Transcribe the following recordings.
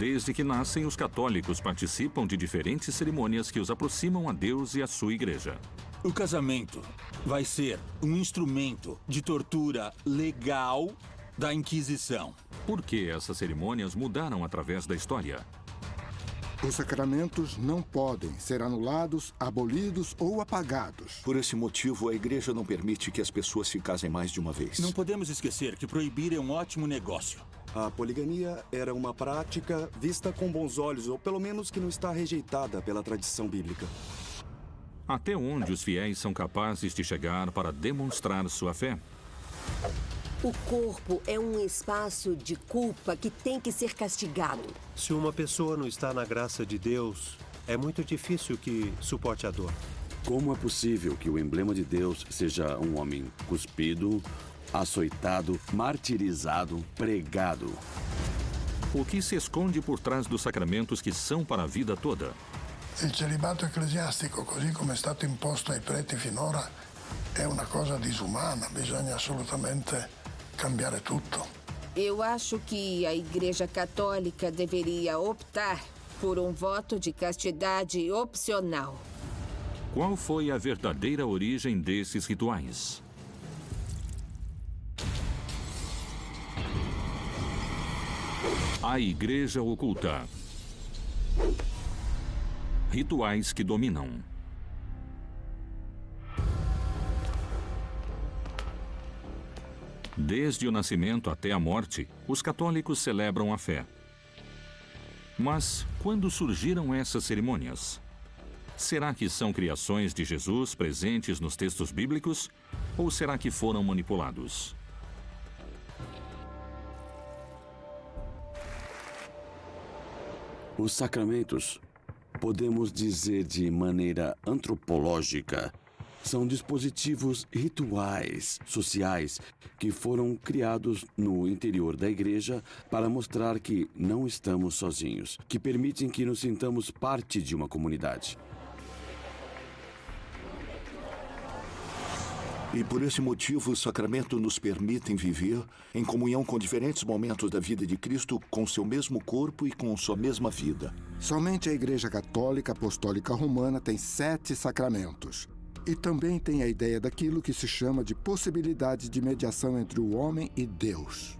Desde que nascem, os católicos participam de diferentes cerimônias que os aproximam a Deus e a sua igreja. O casamento vai ser um instrumento de tortura legal da Inquisição. Por que essas cerimônias mudaram através da história? Os sacramentos não podem ser anulados, abolidos ou apagados. Por esse motivo, a igreja não permite que as pessoas se casem mais de uma vez. Não podemos esquecer que proibir é um ótimo negócio. A poligamia era uma prática vista com bons olhos, ou pelo menos que não está rejeitada pela tradição bíblica. Até onde os fiéis são capazes de chegar para demonstrar sua fé? O corpo é um espaço de culpa que tem que ser castigado. Se uma pessoa não está na graça de Deus, é muito difícil que suporte a dor. Como é possível que o emblema de Deus seja um homem cuspido, açoitado, martirizado, pregado? O que se esconde por trás dos sacramentos que são para a vida toda? Il celibato ecclesiastico, così come è stato imposto ai preti finora, è una cosa disumana. Bisogna assolutamente cambiare tutto. Eu acho que a Igreja Católica deveria optar por um voto de castidade opcional. Qual foi a verdadeira origem desses rituais? A Igreja Oculta. Rituais que dominam. Desde o nascimento até a morte, os católicos celebram a fé. Mas quando surgiram essas cerimônias? Será que são criações de Jesus presentes nos textos bíblicos? Ou será que foram manipulados? Os sacramentos, podemos dizer de maneira antropológica, são dispositivos rituais sociais que foram criados no interior da igreja para mostrar que não estamos sozinhos, que permitem que nos sintamos parte de uma comunidade. E por esse motivo, os sacramentos nos permitem viver em comunhão com diferentes momentos da vida de Cristo, com seu mesmo corpo e com sua mesma vida. Somente a Igreja Católica Apostólica Romana tem sete sacramentos. E também tem a ideia daquilo que se chama de possibilidade de mediação entre o homem e Deus.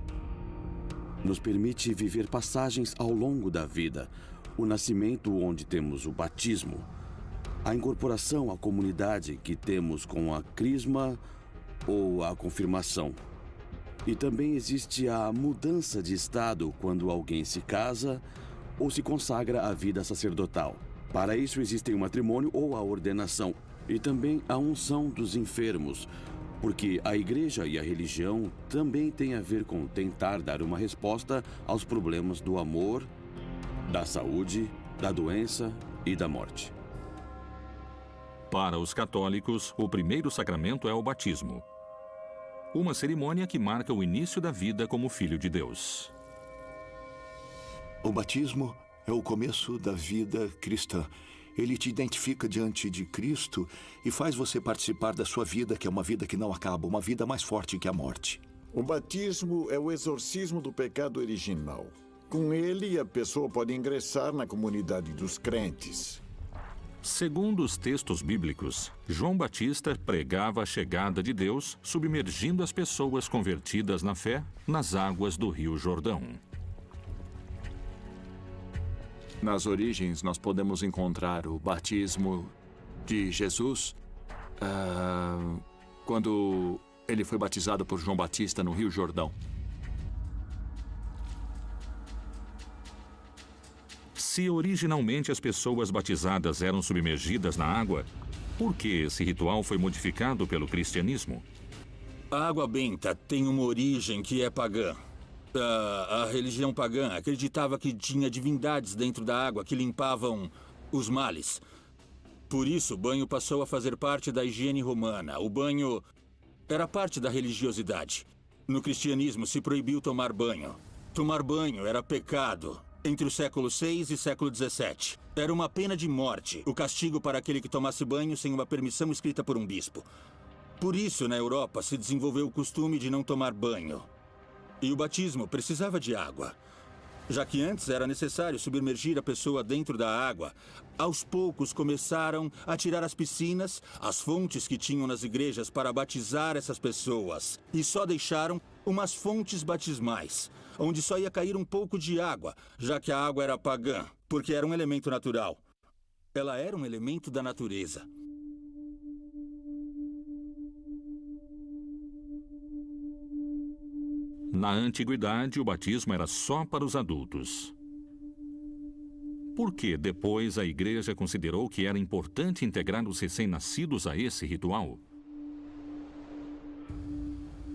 Nos permite viver passagens ao longo da vida. O nascimento, onde temos o batismo. A incorporação à comunidade que temos com a crisma ou a confirmação. E também existe a mudança de estado quando alguém se casa ou se consagra à vida sacerdotal. Para isso existem o matrimônio ou a ordenação e também a unção dos enfermos, porque a igreja e a religião também têm a ver com tentar dar uma resposta aos problemas do amor, da saúde, da doença e da morte. Para os católicos, o primeiro sacramento é o batismo. Uma cerimônia que marca o início da vida como filho de Deus. O batismo é o começo da vida cristã. Ele te identifica diante de Cristo e faz você participar da sua vida, que é uma vida que não acaba, uma vida mais forte que a morte. O batismo é o exorcismo do pecado original. Com ele, a pessoa pode ingressar na comunidade dos crentes. Segundo os textos bíblicos, João Batista pregava a chegada de Deus, submergindo as pessoas convertidas na fé nas águas do Rio Jordão. Nas origens, nós podemos encontrar o batismo de Jesus uh, quando ele foi batizado por João Batista no Rio Jordão. Se originalmente as pessoas batizadas eram submergidas na água, por que esse ritual foi modificado pelo cristianismo? A água benta tem uma origem que é pagã. A, a religião pagã acreditava que tinha divindades dentro da água que limpavam os males. Por isso, o banho passou a fazer parte da higiene romana. O banho era parte da religiosidade. No cristianismo, se proibiu tomar banho. Tomar banho era pecado. Entre o século VI e século XVII. Era uma pena de morte, o castigo para aquele que tomasse banho sem uma permissão escrita por um bispo. Por isso, na Europa, se desenvolveu o costume de não tomar banho. E o batismo precisava de água. Já que antes era necessário submergir a pessoa dentro da água, aos poucos começaram a tirar as piscinas, as fontes que tinham nas igrejas para batizar essas pessoas. E só deixaram umas fontes batismais, onde só ia cair um pouco de água, já que a água era pagã, porque era um elemento natural. Ela era um elemento da natureza. Na antiguidade, o batismo era só para os adultos. Por que depois a igreja considerou que era importante integrar os recém-nascidos a esse ritual?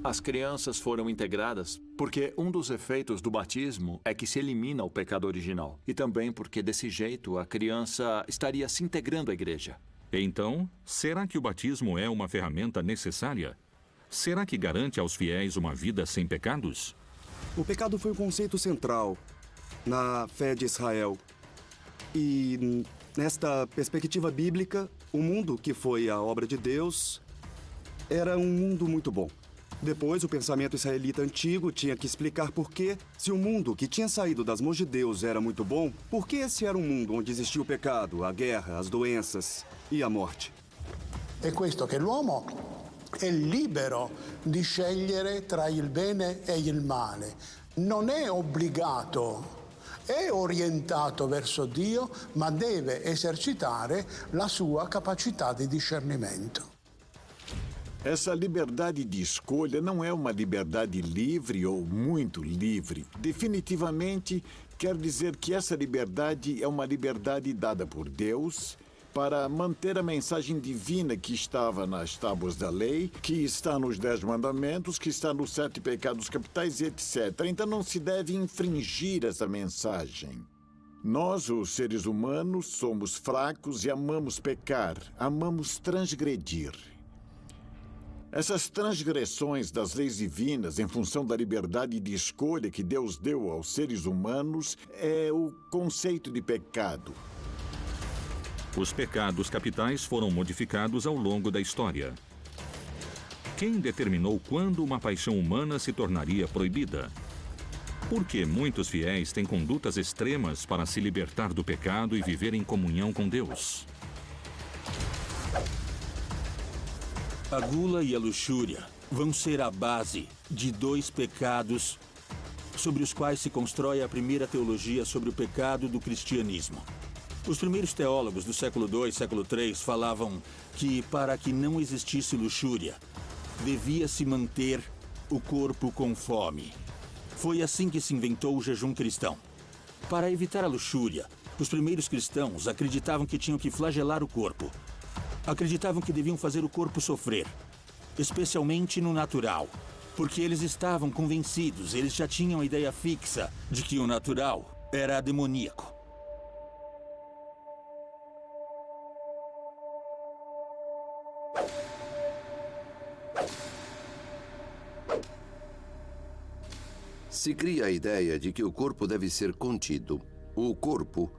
As crianças foram integradas porque um dos efeitos do batismo é que se elimina o pecado original. E também porque, desse jeito, a criança estaria se integrando à igreja. Então, será que o batismo é uma ferramenta necessária? Será que garante aos fiéis uma vida sem pecados? O pecado foi um conceito central na fé de Israel. E nesta perspectiva bíblica, o mundo que foi a obra de Deus era um mundo muito bom. Depois, o pensamento israelita antigo tinha que explicar por que, se o mundo que tinha saído das mãos de Deus era muito bom, por que esse era um mundo onde existia o pecado, a guerra, as doenças e a morte. È questo che l'uomo è libero di scegliere tra il bene e il male. Non è obbligato, è orientato verso Dio, ma deve esercitare la sua capacità di discernimento. Essa liberdade de escolha não é uma liberdade livre ou muito livre. Definitivamente quer dizer que essa liberdade é uma liberdade dada por Deus para manter a mensagem divina que estava nas tábuas da lei, que está nos Dez Mandamentos, que está nos Sete Pecados Capitais etc. Então não se deve infringir essa mensagem. Nós, os seres humanos, somos fracos e amamos pecar, amamos transgredir. Essas transgressões das leis divinas em função da liberdade de escolha que Deus deu aos seres humanos é o conceito de pecado. Os pecados capitais foram modificados ao longo da história. Quem determinou quando uma paixão humana se tornaria proibida? Por que muitos fiéis têm condutas extremas para se libertar do pecado e viver em comunhão com Deus? A gula e a luxúria vão ser a base de dois pecados sobre os quais se constrói a primeira teologia sobre o pecado do cristianismo. Os primeiros teólogos do século II e século III falavam que, para que não existisse luxúria, devia-se manter o corpo com fome. Foi assim que se inventou o jejum cristão. Para evitar a luxúria, os primeiros cristãos acreditavam que tinham que flagelar o corpo. Acreditavam que deviam fazer o corpo sofrer, especialmente no natural, porque eles estavam convencidos, eles já tinham a ideia fixa de que o natural era demoníaco. Se cria a ideia de que o corpo deve ser contido. O corpo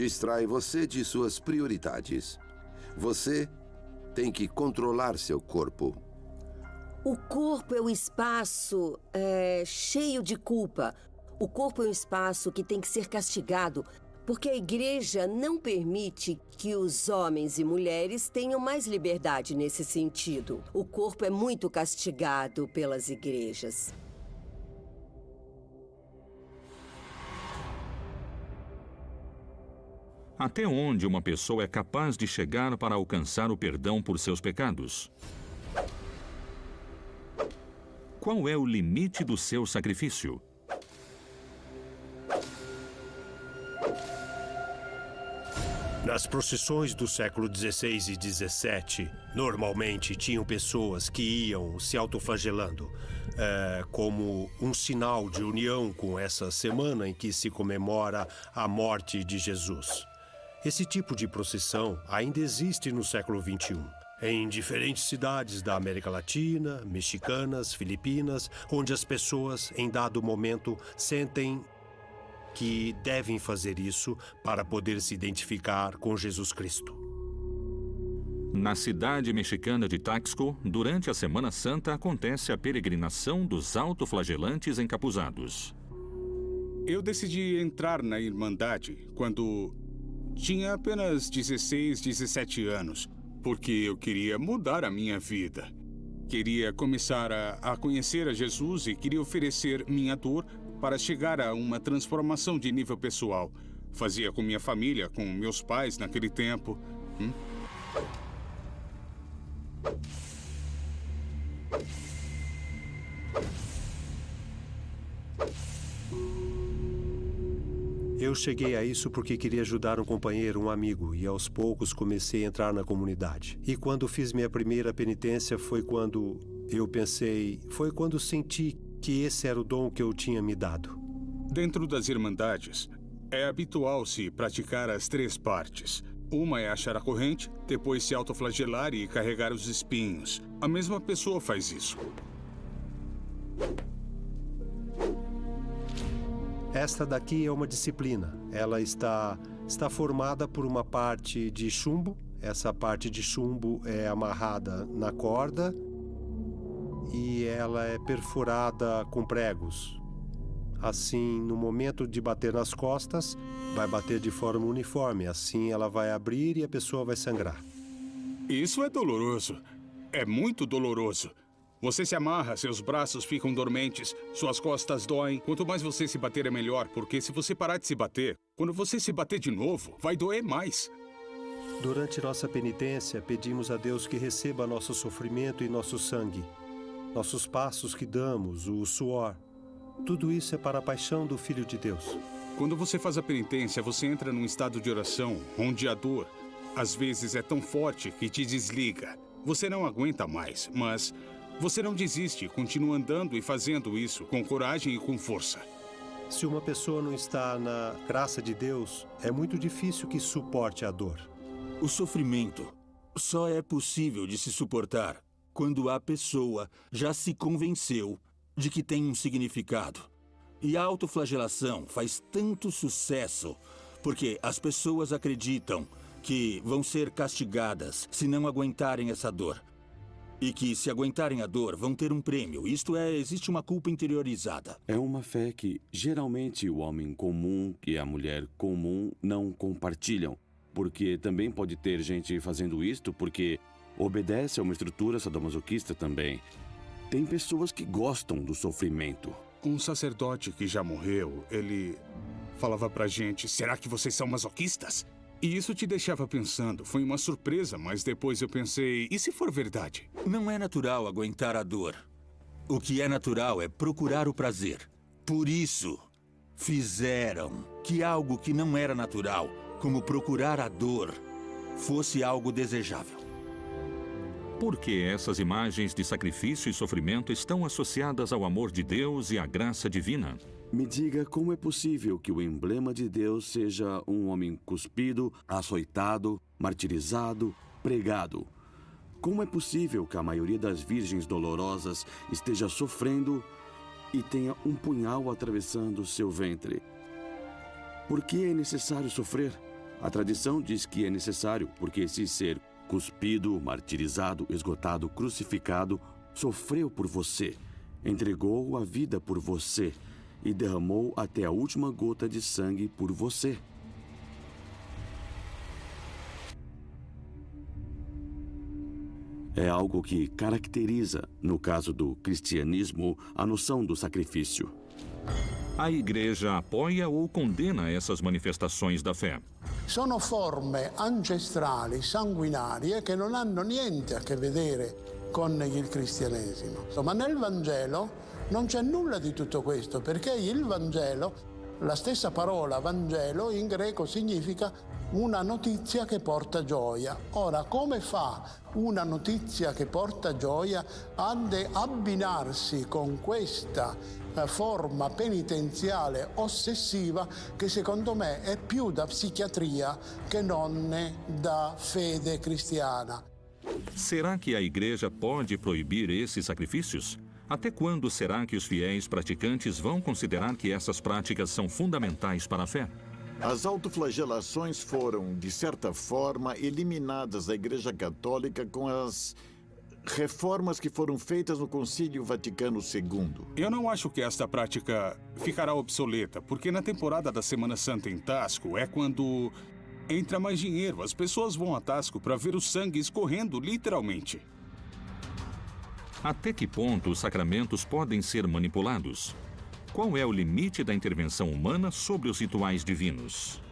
distrai você de suas prioridades. Você tem que controlar seu corpo. O corpo é o espaço é, cheio de culpa. O corpo é um espaço que tem que ser castigado, porque a igreja não permite que os homens e mulheres tenham mais liberdade nesse sentido. O corpo é muito castigado pelas igrejas. Até onde uma pessoa é capaz de chegar para alcançar o perdão por seus pecados? Qual é o limite do seu sacrifício? Nas procissões do século XVI e XVII, normalmente tinham pessoas que iam se autoflagelando, é, como um sinal de união com essa semana em que se comemora a morte de Jesus. Esse tipo de procissão ainda existe no século XXI. Em diferentes cidades da América Latina, mexicanas, filipinas, onde as pessoas, em dado momento, sentem que devem fazer isso para poder se identificar com Jesus Cristo. Na cidade mexicana de Taxco, durante a Semana Santa acontece a peregrinação dos autoflagelantes encapuzados. Eu decidi entrar na Irmandade quando tinha apenas 16, 17 anos, porque eu queria mudar a minha vida. Queria começar a, a conhecer a Jesus e queria oferecer minha dor para chegar a uma transformação de nível pessoal. Fazia com minha família, com meus pais naquele tempo. Hum? Eu cheguei a isso porque queria ajudar um companheiro, um amigo, e aos poucos comecei a entrar na comunidade. E quando fiz minha primeira penitência foi quando eu pensei, foi quando senti que esse era o dom que eu tinha me dado. Dentro das Irmandades, é habitual se praticar as três partes. Uma é achar a corrente, depois se autoflagelar e carregar os espinhos. A mesma pessoa faz isso. Esta daqui é uma disciplina. Ela está, está formada por uma parte de chumbo. Essa parte de chumbo é amarrada na corda e ela é perfurada com pregos. Assim, no momento de bater nas costas, vai bater de forma uniforme. Assim, ela vai abrir e a pessoa vai sangrar. Isso é doloroso. É muito doloroso. Você se amarra, seus braços ficam dormentes, suas costas doem. Quanto mais você se bater é melhor, porque se você parar de se bater, quando você se bater de novo, vai doer mais. Durante nossa penitência, pedimos a Deus que receba nosso sofrimento e nosso sangue, nossos passos que damos, o suor. Tudo isso é para a paixão do Filho de Deus. Quando você faz a penitência, você entra num estado de oração onde a dor, às vezes, é tão forte que te desliga. Você não aguenta mais, mas você não desiste, continua andando e fazendo isso com coragem e com força. Se uma pessoa não está na graça de Deus, é muito difícil que suporte a dor. O sofrimento só é possível de se suportar quando a pessoa já se convenceu de que tem um significado. E a autoflagelação faz tanto sucesso porque as pessoas acreditam que vão ser castigadas se não aguentarem essa dor. E que, se aguentarem a dor, vão ter um prêmio. Isto é, existe uma culpa interiorizada. É uma fé que, geralmente, o homem comum e a mulher comum não compartilham. Porque também pode ter gente fazendo isto porque obedece a uma estrutura sadomasoquista também. Tem pessoas que gostam do sofrimento. Um sacerdote que já morreu, ele falava pra gente: será que vocês são masoquistas? E isso te deixava pensando. Foi uma surpresa, mas depois eu pensei: e se for verdade? Não é natural aguentar a dor. O que é natural é procurar o prazer. Por isso, fizeram que algo que não era natural, como procurar a dor, fosse algo desejável. Por que essas imagens de sacrifício e sofrimento estão associadas ao amor de Deus e à graça divina? Me diga como é possível que o emblema de Deus seja um homem cuspido, açoitado, martirizado, pregado. Como é possível que a maioria das virgens dolorosas esteja sofrendo e tenha um punhal atravessando seu ventre? Por que é necessário sofrer? A tradição diz que é necessário porque esse ser cuspido, martirizado, esgotado, crucificado, sofreu por você, entregou a vida por você e derramou até a última gota de sangue por você. É algo que caracteriza, no caso do cristianismo, a noção do sacrifício. A igreja apoia ou condena essas manifestações da fé? Sono forme ancestrali, sanguinarie, che non hanno niente a che vedere con il cristianesimo. Ma nel Vangelo non c'è nulla di tutto questo, perché il Vangelo, la stessa parola Vangelo in greco significa una notizia che porta gioia. Ora, come fa una notizia che porta gioia ad abbinarsi con questa eh, forma penitenziale ossessiva che secondo me è più da psichiatria che non da fede cristiana? Será que a igreja pode proibir esses sacrifícios? Até quando será que os fiéis praticantes vão considerar que essas práticas são fundamentais para a fé? As autoflagelações foram, de certa forma, eliminadas da Igreja Católica com as reformas que foram feitas no Concílio Vaticano II. Eu não acho que esta prática ficará obsoleta, porque na temporada da Semana Santa em Tasco é quando entra mais dinheiro. As pessoas vão a Tasco para ver o sangue escorrendo, literalmente. Até que ponto os sacramentos podem ser manipulados? Qual é o limite da intervenção humana sobre os rituais divinos?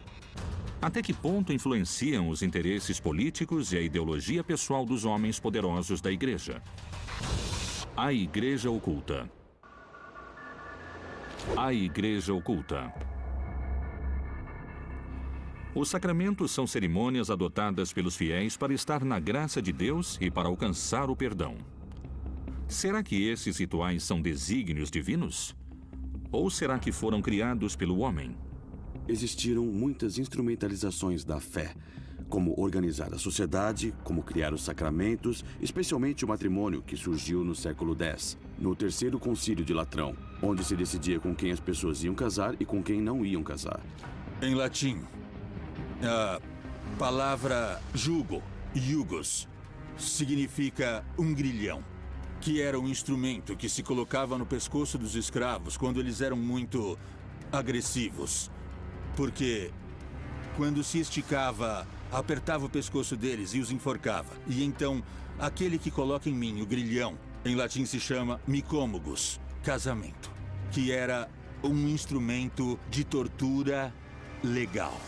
Até que ponto influenciam os interesses políticos e a ideologia pessoal dos homens poderosos da Igreja? A Igreja Oculta. A Igreja Oculta. Os sacramentos são cerimônias adotadas pelos fiéis para estar na graça de Deus e para alcançar o perdão. Será que esses rituais são desígnios divinos? Ou será que foram criados pelo homem? existiram muitas instrumentalizações da fé, como organizar a sociedade, como criar os sacramentos, especialmente o matrimônio que surgiu no século X, no Terceiro Concílio de Latrão, onde se decidia com quem as pessoas iam casar e com quem não iam casar. Em latim, a palavra jugo, jugos, significa um grilhão, que era um instrumento que se colocava no pescoço dos escravos quando eles eram muito agressivos. Porque quando se esticava, apertava o pescoço deles e os enforcava. E então, aquele que coloca em mim o grilhão, em latim se chama micômogos, casamento, que era um instrumento de tortura legal.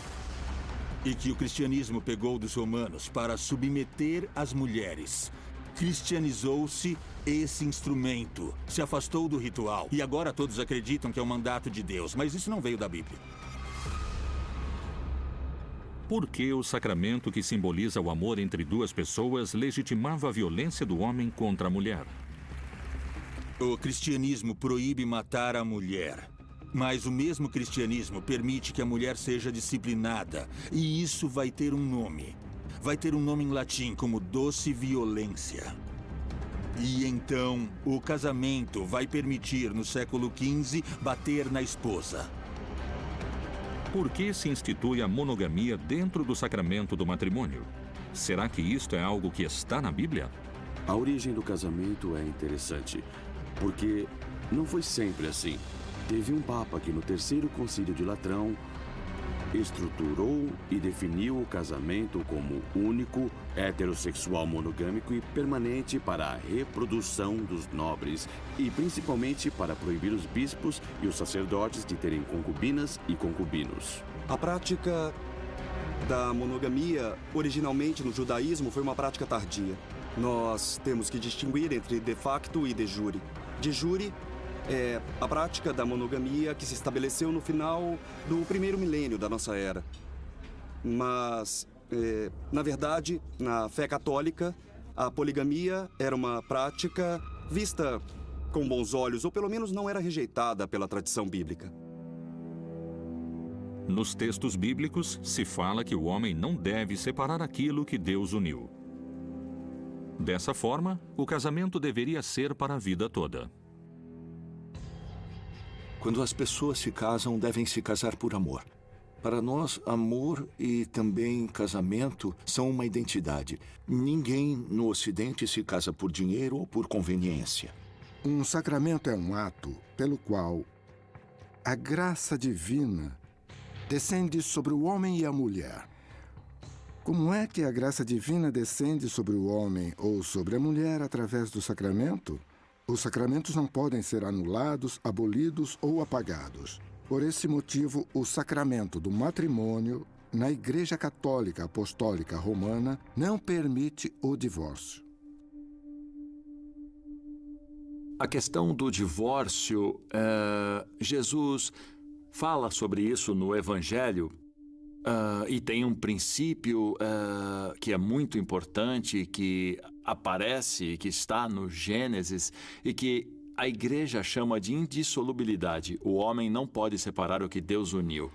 E que o cristianismo pegou dos romanos para submeter as mulheres. Cristianizou-se esse instrumento, se afastou do ritual. E agora todos acreditam que é o mandato de Deus, mas isso não veio da Bíblia. Por que o sacramento que simboliza o amor entre duas pessoas legitimava a violência do homem contra a mulher? O cristianismo proíbe matar a mulher. Mas o mesmo cristianismo permite que a mulher seja disciplinada. E isso vai ter um nome. Vai ter um nome em latim como doce violência. E então, o casamento vai permitir, no século XV, bater na esposa. Por que se institui a monogamia dentro do sacramento do matrimônio? Será que isto é algo que está na Bíblia? A origem do casamento é interessante, porque não foi sempre assim. Teve um papa que no terceiro concílio de Latrão estruturou e definiu o casamento como único, heterossexual monogâmico e permanente para a reprodução dos nobres e principalmente para proibir os bispos e os sacerdotes de terem concubinas e concubinos. A prática da monogamia, originalmente no judaísmo, foi uma prática tardia. Nós temos que distinguir entre de facto e de jure. De jure é a prática da monogamia que se estabeleceu no final do primeiro milênio da nossa era. Mas, é, na verdade, na fé católica, a poligamia era uma prática vista com bons olhos, ou pelo menos não era rejeitada pela tradição bíblica. Nos textos bíblicos, se fala que o homem não deve separar aquilo que Deus uniu. Dessa forma, o casamento deveria ser para a vida toda. Quando as pessoas se casam, devem se casar por amor. Para nós, amor e também casamento são uma identidade. Ninguém no Ocidente se casa por dinheiro ou por conveniência. Um sacramento é um ato pelo qual a graça divina descende sobre o homem e a mulher. Como é que a graça divina descende sobre o homem ou sobre a mulher através do sacramento? Os sacramentos não podem ser anulados, abolidos ou apagados. Por esse motivo, o sacramento do matrimônio na Igreja Católica Apostólica Romana não permite o divórcio. A questão do divórcio, uh, Jesus fala sobre isso no Evangelho uh, e tem um princípio uh, que é muito importante, que aparece, que está no Gênesis e que a igreja chama de indissolubilidade. O homem não pode separar o que Deus uniu.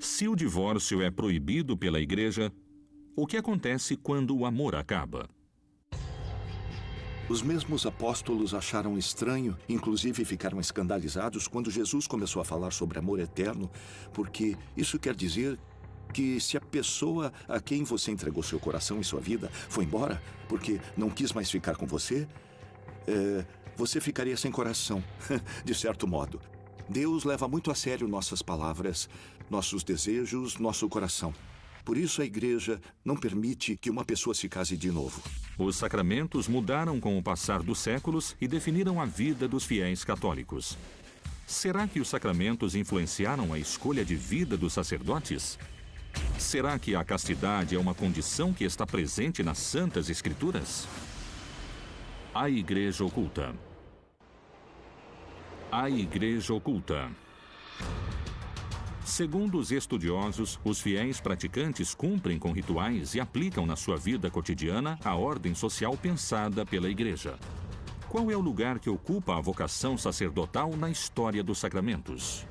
Se o divórcio é proibido pela igreja, o que acontece quando o amor acaba? Os mesmos apóstolos acharam estranho, inclusive ficaram escandalizados quando Jesus começou a falar sobre amor eterno, porque isso quer dizer que se a pessoa a quem você entregou seu coração e sua vida foi embora porque não quis mais ficar com você, é, você ficaria sem coração, de certo modo. Deus leva muito a sério nossas palavras, nossos desejos, nosso coração. Por isso a igreja não permite que uma pessoa se case de novo. Os sacramentos mudaram com o passar dos séculos e definiram a vida dos fiéis católicos. Será que os sacramentos influenciaram a escolha de vida dos sacerdotes? Será que a castidade é uma condição que está presente nas Santas Escrituras? A Igreja Oculta. A Igreja Oculta. Segundo os estudiosos, os fiéis praticantes cumprem com rituais e aplicam na sua vida cotidiana a ordem social pensada pela Igreja. Qual é o lugar que ocupa a vocação sacerdotal na história dos sacramentos?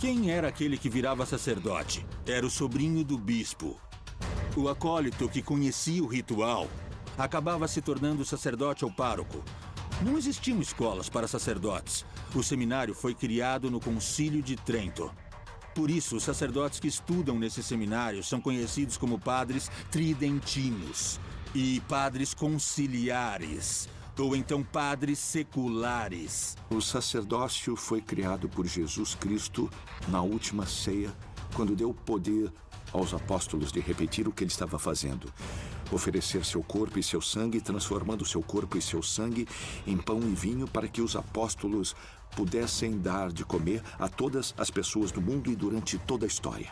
Quem era aquele que virava sacerdote? Era o sobrinho do bispo. O acólito que conhecia o ritual acabava se tornando sacerdote ou pároco. Não existiam escolas para sacerdotes. O seminário foi criado no Concílio de Trento. Por isso, os sacerdotes que estudam nesse seminário são conhecidos como padres tridentinos e padres conciliares, ou então padres seculares. O sacerdócio foi criado por Jesus Cristo na última ceia, quando deu poder aos apóstolos de repetir o que ele estava fazendo. Oferecer seu corpo e seu sangue, transformando seu corpo e seu sangue em pão e vinho para que os apóstolos pudessem dar de comer a todas as pessoas do mundo e durante toda a história.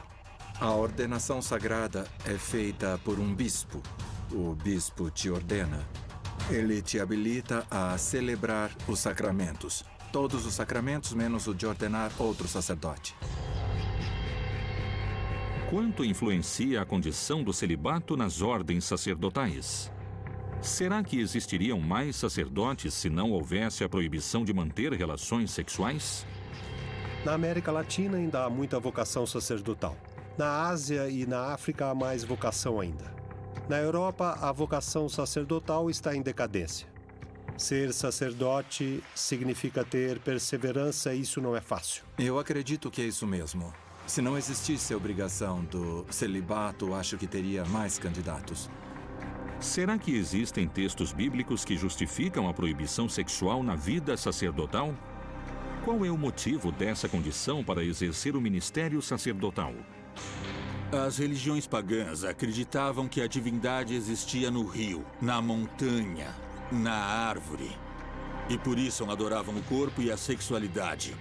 A ordenação sagrada é feita por um bispo. O bispo te ordena. Ele te habilita a celebrar os sacramentos. Todos os sacramentos, menos o de ordenar outro sacerdote. Quanto influencia a condição do celibato nas ordens sacerdotais? Será que existiriam mais sacerdotes se não houvesse a proibição de manter relações sexuais? Na América Latina ainda há muita vocação sacerdotal. Na Ásia e na África há mais vocação ainda. Na Europa, a vocação sacerdotal está em decadência. Ser sacerdote significa ter perseverança e isso não é fácil. Eu acredito que é isso mesmo. Se não existisse a obrigação do celibato, acho que teria mais candidatos. Será que existem textos bíblicos que justificam a proibição sexual na vida sacerdotal? Qual é o motivo dessa condição para exercer o ministério sacerdotal? As religiões pagãs acreditavam que a divindade existia no rio, na montanha, na árvore. E por isso adoravam o corpo e a sexualidade.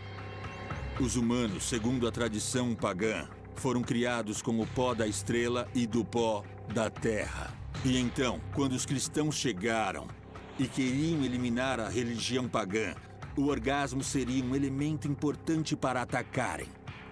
Os humanos, segundo a tradição pagã, foram criados com o pó da estrela e do pó da terra. E então, quando os cristãos chegaram e queriam eliminar a religião pagã, o orgasmo seria um elemento importante para atacarem.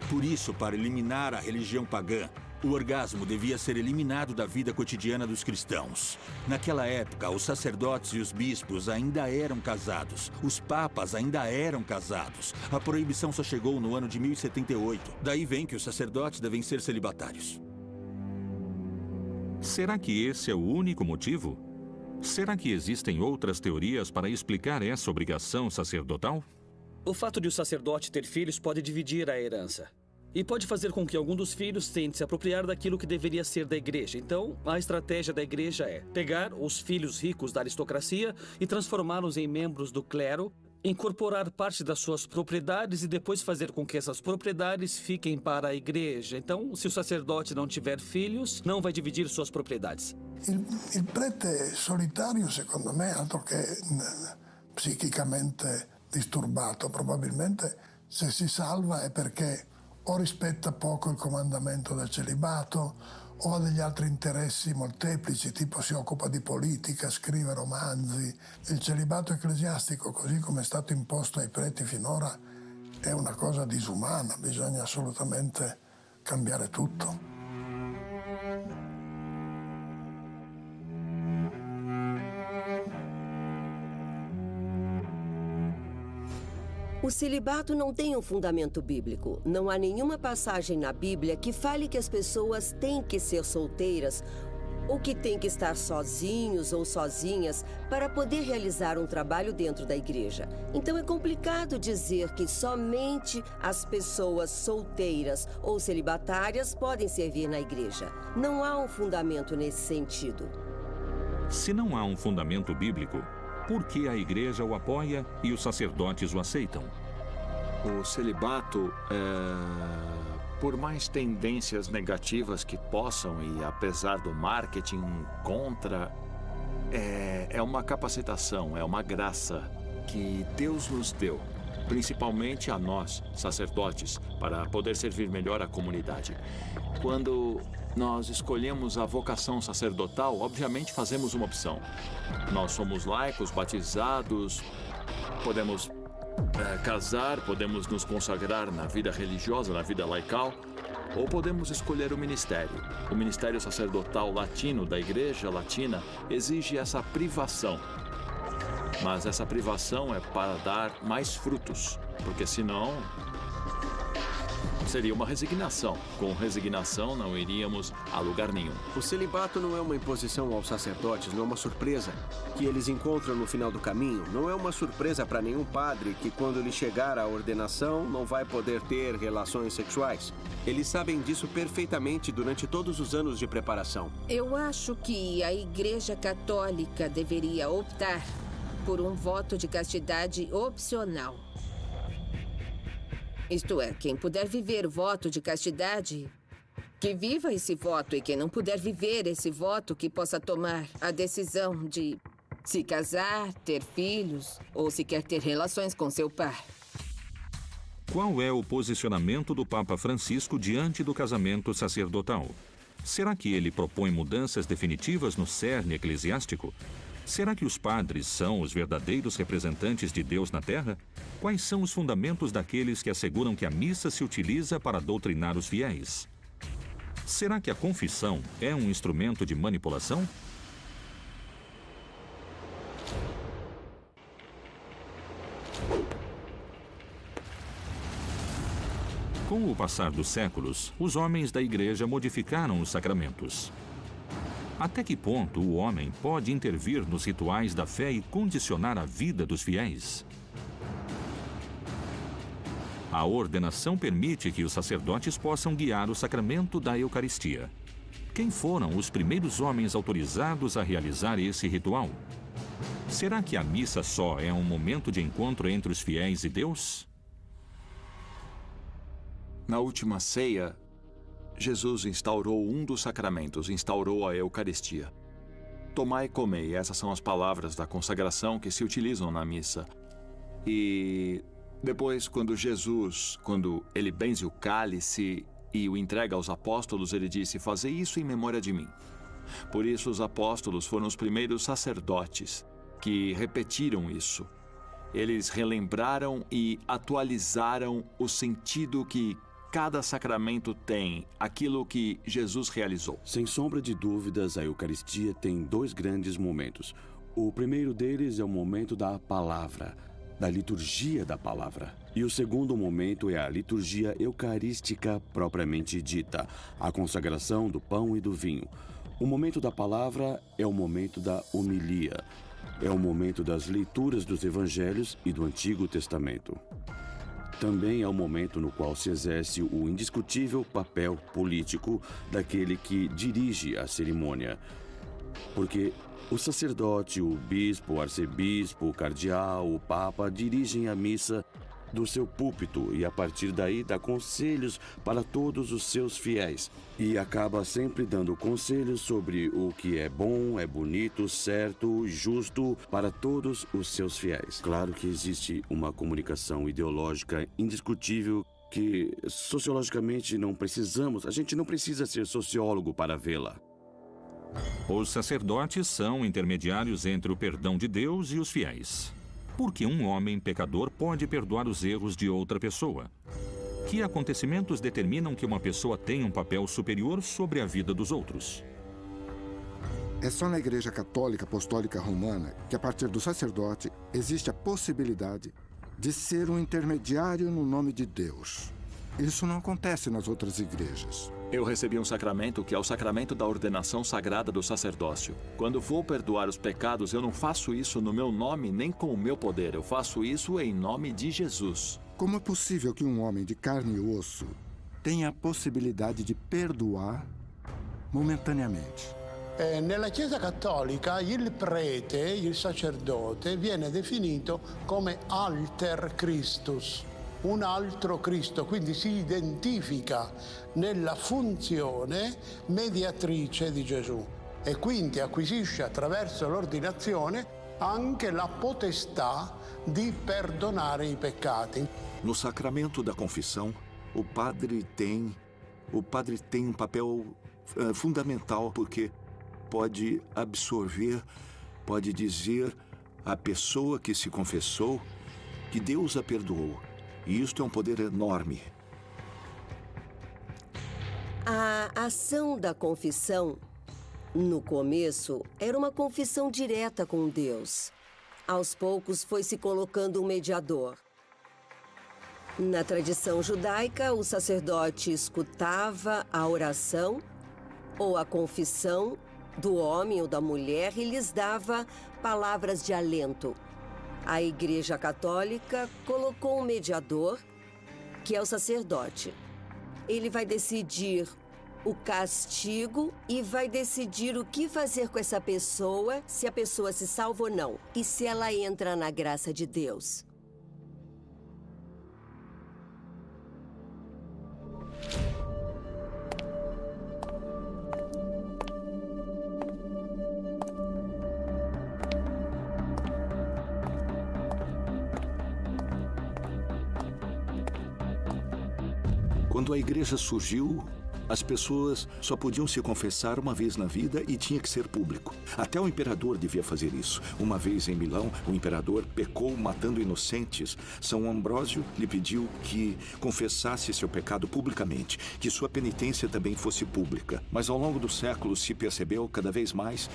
Por isso, para eliminar a religião pagã, o orgasmo devia ser eliminado da vida cotidiana dos cristãos. Naquela época, os sacerdotes e os bispos ainda eram casados. Os papas ainda eram casados. A proibição só chegou no ano de 1078. Daí vem que os sacerdotes devem ser celibatários. Será que esse é o único motivo? Será que existem outras teorias para explicar essa obrigação sacerdotal? O fato de o sacerdote ter filhos pode dividir a herança e pode fazer com que algum dos filhos tente se apropriar daquilo que deveria ser da igreja. Então, a estratégia da igreja é pegar os filhos ricos da aristocracia e transformá-los em membros do clero, incorporar parte das suas propriedades e depois fazer com que essas propriedades fiquem para a igreja. Então, se o sacerdote não tiver filhos, não vai dividir suas propriedades. Il prete solitario, secondo me, altro che psichicamente disturbato, probabilmente se si salva è perché o rispetta poco il comandamento del celibato o ha degli altri interessi molteplici, tipo si occupa di politica, scrive romanzi. Il celibato ecclesiastico, così come è stato imposto ai preti finora, è una cosa disumana, bisogna assolutamente cambiare tutto. O celibato não tem um fundamento bíblico. Não há nenhuma passagem na Bíblia que fale que as pessoas têm que ser solteiras ou que têm que estar sozinhos ou sozinhas para poder realizar um trabalho dentro da igreja. Então é complicado dizer que somente as pessoas solteiras ou celibatárias podem servir na igreja. Não há um fundamento nesse sentido. Se não há um fundamento bíblico, por que a igreja o apoia e os sacerdotes o aceitam? O celibato é por mais tendências negativas que possam, e apesar do marketing contra, é, é uma capacitação, é uma graça que Deus nos deu, principalmente a nós, sacerdotes, para poder servir melhor a comunidade. Quando nós escolhemos a vocação sacerdotal, obviamente fazemos uma opção. Nós somos laicos, batizados, podemos é, casar, podemos nos consagrar na vida religiosa, na vida laical, ou podemos escolher o ministério. O ministério sacerdotal latino da Igreja Latina exige essa privação. Mas essa privação é para dar mais frutos, porque senão seria uma resignação. Com resignação não iríamos a lugar nenhum. O celibato não é uma imposição aos sacerdotes, não é uma surpresa que eles encontram no final do caminho. Não é uma surpresa para nenhum padre que, quando lhe chegar a ordenação, não vai poder ter relações sexuais. Eles sabem disso perfeitamente durante todos os anos de preparação. Eu acho que a Igreja Católica deveria optar por um voto de castidade opcional. Isto é, quem puder viver o voto de castidade, que viva esse voto. E quem não puder viver esse voto, que possa tomar a decisão de se casar, ter filhos ou se quer ter relações com seu pai. Qual é o posicionamento do Papa Francisco diante do casamento sacerdotal? Será que ele propõe mudanças definitivas no cerne eclesiástico? Será que os padres são os verdadeiros representantes de Deus na Terra? Quais são os fundamentos daqueles que asseguram que a missa se utiliza para doutrinar os fiéis? Será que a confissão é um instrumento de manipulação? Com o passar dos séculos, os homens da igreja modificaram os sacramentos. Até que ponto o homem pode intervir nos rituais da fé e condicionar a vida dos fiéis? A ordenação permite que os sacerdotes possam guiar o sacramento da Eucaristia. Quem foram os primeiros homens autorizados a realizar esse ritual? Será que a missa só é um momento de encontro entre os fiéis e Deus? Na última ceia, Jesus instaurou um dos sacramentos, instaurou a Eucaristia. Tomai e comei, essas são as palavras da consagração que se utilizam na missa. E depois, quando Jesus, quando ele benze o cálice e o entrega aos apóstolos, ele disse: Fazei isso em memória de mim. Por isso, os apóstolos foram os primeiros sacerdotes que repetiram isso. Eles relembraram e atualizaram o sentido que cada sacramento tem aquilo que Jesus realizou. Sem sombra de dúvidas, a Eucaristia tem dois grandes momentos. O primeiro deles é o momento da palavra, da liturgia da palavra. E o segundo momento é a liturgia eucarística propriamente dita, a consagração do pão e do vinho. O momento da palavra é o momento da homilia, é o momento das leituras dos evangelhos e do Antigo Testamento. Também é o momento no qual se exerce o indiscutível papel político daquele que dirige a cerimônia. Porque o sacerdote, o bispo, o arcebispo, o cardeal, o papa dirigem a missa do seu púlpito e a partir daí dá conselhos para todos os seus fiéis. E acaba sempre dando conselhos sobre o que é bom, é bonito, certo, justo para todos os seus fiéis. Claro que existe uma comunicação ideológica indiscutível que sociologicamente não precisamos, a gente não precisa ser sociólogo para vê-la. Os sacerdotes são intermediários entre o perdão de Deus e os fiéis. Porque um homem pecador pode perdoar os erros de outra pessoa. Que acontecimentos determinam que uma pessoa tenha um papel superior sobre a vida dos outros? É só na Igreja Católica Apostólica Romana que, a partir do sacerdote, existe a possibilidade de ser um intermediário no nome de Deus. Isso não acontece nas outras igrejas. Eu recebi um sacramento que é o sacramento da ordenação sagrada do sacerdócio. Quando vou perdoar os pecados, eu não faço isso no meu nome nem com o meu poder. Eu faço isso em nome de Jesus. Como é possível que um homem de carne e osso tenha a possibilidade de perdoar momentaneamente? Eh, nella Chiesa Cattolica il prete, il sacerdote, viene definito come alter Christus, un altro Cristo, quindi si identifica nella funzione mediatrice di Gesù e quindi acquisisce attraverso l'ordinazione anche la potestà di perdonare i peccati. No sacramento da confissão, o padre tem o padre tem um papel uh, fundamental porque pode absorver, pode dizer à pessoa que se confessou que Deus a perdoou. E isto é um poder enorme. A ação da confissão, no começo, era uma confissão direta com Deus. Aos poucos foi se colocando um mediador. Na tradição judaica, o sacerdote escutava a oração ou a confissão do homem ou da mulher e lhes dava palavras de alento. A Igreja Católica colocou um mediador, que é o sacerdote. Ele vai decidir o castigo e vai decidir o que fazer com essa pessoa, se a pessoa se salva ou não, e se ela entra na graça de Deus. Quando a igreja surgiu, as pessoas só podiam se confessar uma vez na vida e tinha que ser público. Até o imperador devia fazer isso. Uma vez em Milão, o imperador pecou matando inocentes. São Ambrósio lhe pediu que confessasse seu pecado publicamente, que sua penitência também fosse pública. Mas ao longo dos séculos se percebeu cada vez mais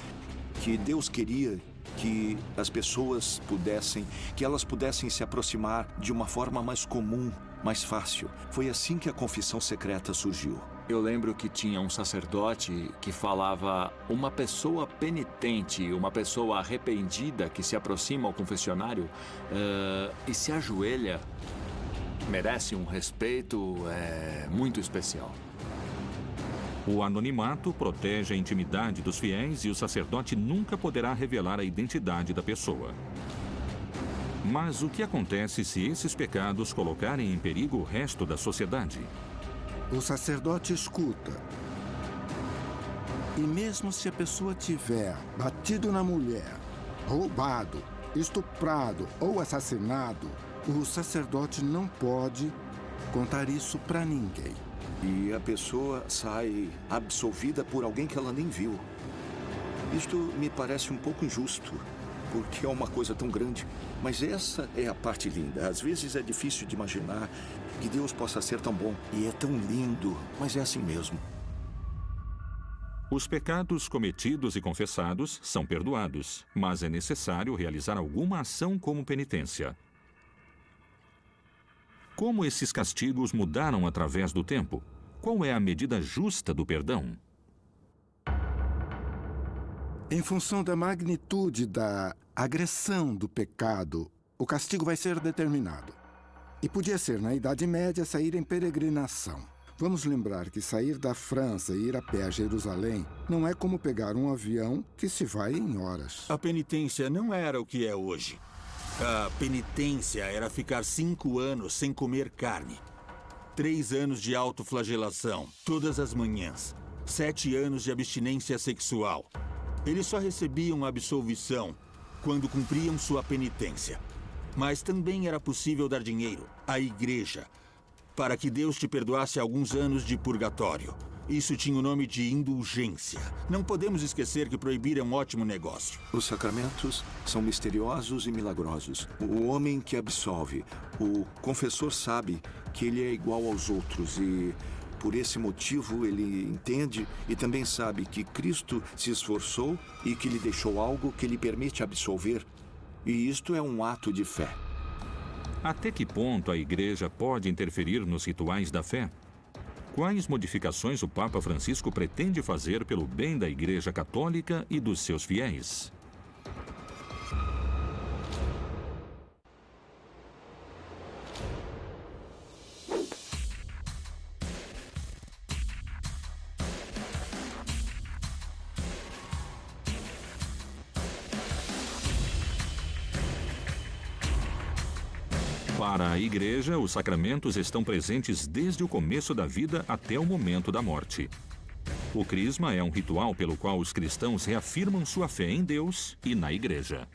que Deus queria que as pessoas pudessem, que elas pudessem se aproximar de uma forma mais comum mais fácil. Foi assim que a confissão secreta surgiu. Eu lembro que tinha um sacerdote que falava uma pessoa penitente, uma pessoa arrependida que se aproxima ao confessionário uh, e se ajoelha, merece um respeito é, muito especial. O anonimato protege a intimidade dos fiéis e o sacerdote nunca poderá revelar a identidade da pessoa. Mas o que acontece se esses pecados colocarem em perigo o resto da sociedade? O sacerdote escuta. E mesmo se a pessoa tiver batido na mulher, roubado, estuprado ou assassinado, o sacerdote não pode contar isso para ninguém. E a pessoa sai absolvida por alguém que ela nem viu. Isto me parece um pouco injusto porque é uma coisa tão grande. Mas essa é a parte linda. Às vezes é difícil de imaginar que Deus possa ser tão bom. E é tão lindo, mas é assim mesmo. Os pecados cometidos e confessados são perdoados, mas é necessário realizar alguma ação como penitência. Como esses castigos mudaram através do tempo? Qual é a medida justa do perdão? Em função da magnitude da agressão do pecado, o castigo vai ser determinado. E podia ser, na Idade Média, sair em peregrinação. Vamos lembrar que sair da França e ir a pé a Jerusalém não é como pegar um avião que se vai em horas. A penitência não era o que é hoje. A penitência era ficar cinco anos sem comer carne. Três anos de autoflagelação, todas as manhãs. Sete anos de abstinência sexual. Eles só recebiam absolvição quando cumpriam sua penitência. Mas também era possível dar dinheiro à igreja para que Deus te perdoasse alguns anos de purgatório. Isso tinha o nome de indulgência. Não podemos esquecer que proibir é um ótimo negócio. Os sacramentos são misteriosos e milagrosos. O homem que absolve, o confessor sabe que ele é igual aos outros e por esse motivo, ele entende e também sabe que Cristo se esforçou e que lhe deixou algo que lhe permite absolver. E isto é um ato de fé. Até que ponto a igreja pode interferir nos rituais da fé? Quais modificações o Papa Francisco pretende fazer pelo bem da Igreja Católica e dos seus fiéis? Igreja, os sacramentos estão presentes desde o começo da vida até o momento da morte. O Crisma é um ritual pelo qual os cristãos reafirmam sua fé em Deus e na Igreja.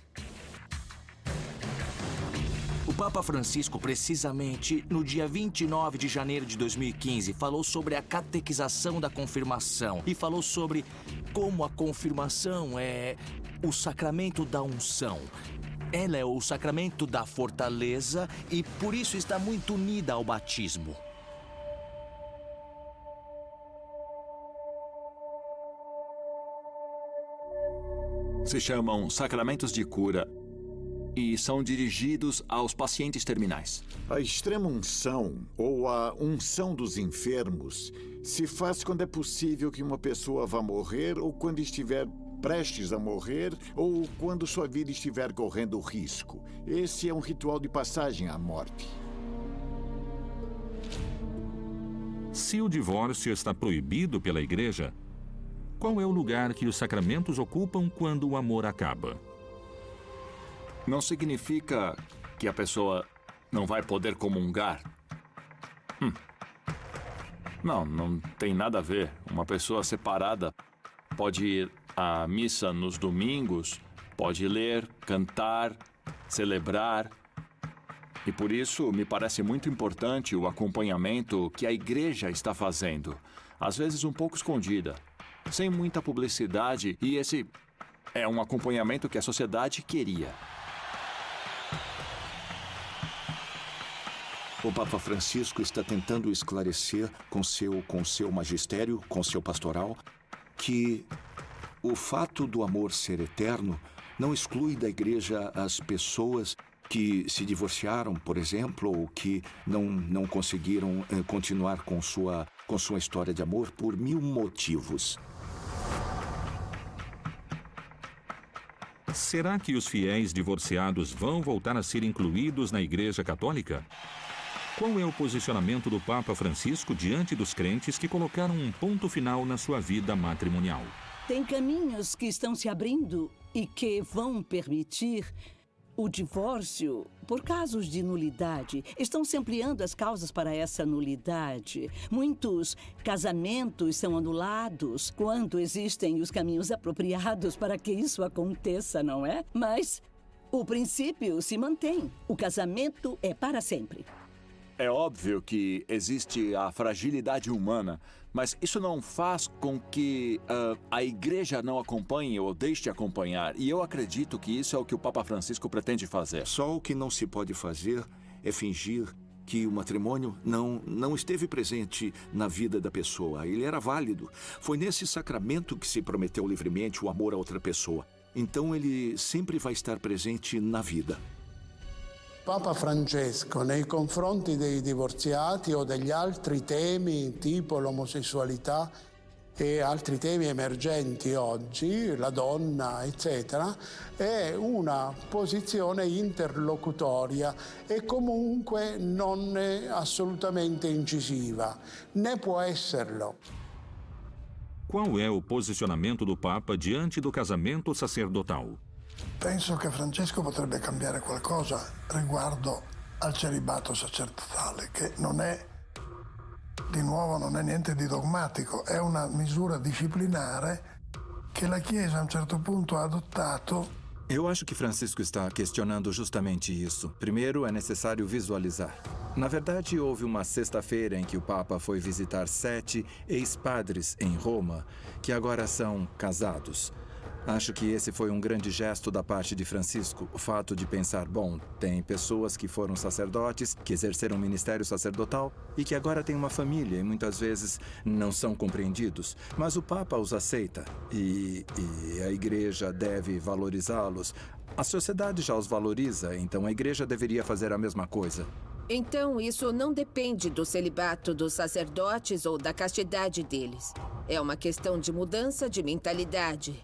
O Papa Francisco, precisamente no dia 29 de janeiro de 2015, falou sobre a catequização da confirmação e falou sobre como a confirmação é o sacramento da unção. Ela é o sacramento da fortaleza e por isso está muito unida ao batismo. Se chamam sacramentos de cura e são dirigidos aos pacientes terminais. A extrema unção ou a unção dos enfermos se faz quando é possível que uma pessoa vá morrer ou quando estiver prestes a morrer ou quando sua vida estiver correndo risco. Esse é um ritual de passagem à morte. Se o divórcio está proibido pela Igreja, qual é o lugar que os sacramentos ocupam quando o amor acaba? Não significa que a pessoa não vai poder comungar. Hum. Não, não tem nada a ver. Uma pessoa separada pode ir à missa nos domingos, pode ler, cantar, celebrar. E por isso me parece muito importante o acompanhamento que a igreja está fazendo. Às vezes um pouco escondida, sem muita publicidade, e esse é um acompanhamento que a sociedade queria. O Papa Francisco está tentando esclarecer com seu, com seu magistério, com seu pastoral, que o fato do amor ser eterno não exclui da igreja as pessoas que se divorciaram, por exemplo, ou que não, não conseguiram eh, continuar com sua, com sua história de amor por mil motivos. Será que os fiéis divorciados vão voltar a ser incluídos na Igreja Católica? Qual é o posicionamento do Papa Francisco diante dos crentes que colocaram um ponto final na sua vida matrimonial? Tem caminhos que estão se abrindo e que vão permitir o divórcio por casos de nulidade. Estão se ampliando as causas para essa nulidade. Muitos casamentos são anulados quando existem os caminhos apropriados para que isso aconteça, não é? Mas o princípio se mantém. O casamento é para sempre. É óbvio que existe a fragilidade humana, mas isso não faz com que uh, a igreja não acompanhe ou deixe de acompanhar. E eu acredito que isso é o que o Papa Francisco pretende fazer. Só o que não se pode fazer é fingir que o matrimônio não, não esteve presente na vida da pessoa. Ele era válido. Foi nesse sacramento que se prometeu livremente o amor a outra pessoa. Então ele sempre vai estar presente na vida. Papa Francesco nei confronti dei divorziati o degli altri temi tipo l'omosessualità e altri temi emergenti oggi, la donna, eccetera, è una posizione interlocutoria e comunque non è assolutamente incisiva, né può esserlo. Qual é o posicionamento do Papa diante do casamento sacerdotal? Penso che Francesco potrebbe cambiare qualcosa riguardo al celibato sacerdotale, che non è, di nuovo, non è niente di dogmatico, è una misura disciplinare che la Chiesa a un certo punto ha adottato Eu acho que Francisco está questionando justamente isso. Primeiro, é necessário visualizar. Na verdade, houve uma sexta-feira em que o Papa foi visitar sete ex-padres em Roma, que agora são casados. Acho que esse foi um grande gesto da parte de Francisco. O fato de pensar, bom, tem pessoas que foram sacerdotes, que exerceram ministério sacerdotal e que agora têm uma família e muitas vezes não são compreendidos. Mas o Papa os aceita e, e a igreja deve valorizá-los. A sociedade já os valoriza, então a igreja deveria fazer a mesma coisa. Então, isso não depende do celibato dos sacerdotes ou da castidade deles. É uma questão de mudança de mentalidade.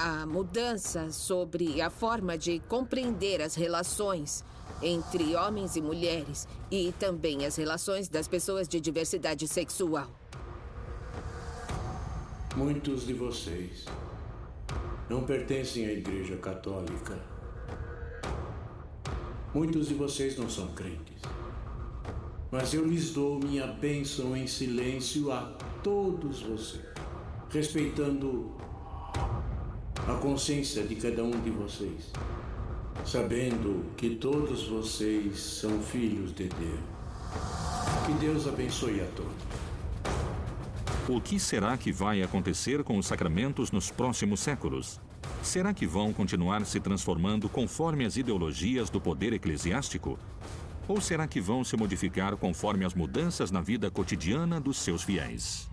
A mudança sobre a forma de compreender as relações entre homens e mulheres e também as relações das pessoas de diversidade sexual. Muitos de vocês não pertencem à Igreja Católica. Muitos de vocês não são crentes. Mas eu lhes dou minha bênção em silêncio a todos vocês, respeitando a consciência de cada um de vocês, sabendo que todos vocês são filhos de Deus. Que Deus abençoe a todos. O que será que vai acontecer com os sacramentos nos próximos séculos? Será que vão continuar se transformando conforme as ideologias do poder eclesiástico? Ou será que vão se modificar conforme as mudanças na vida cotidiana dos seus fiéis?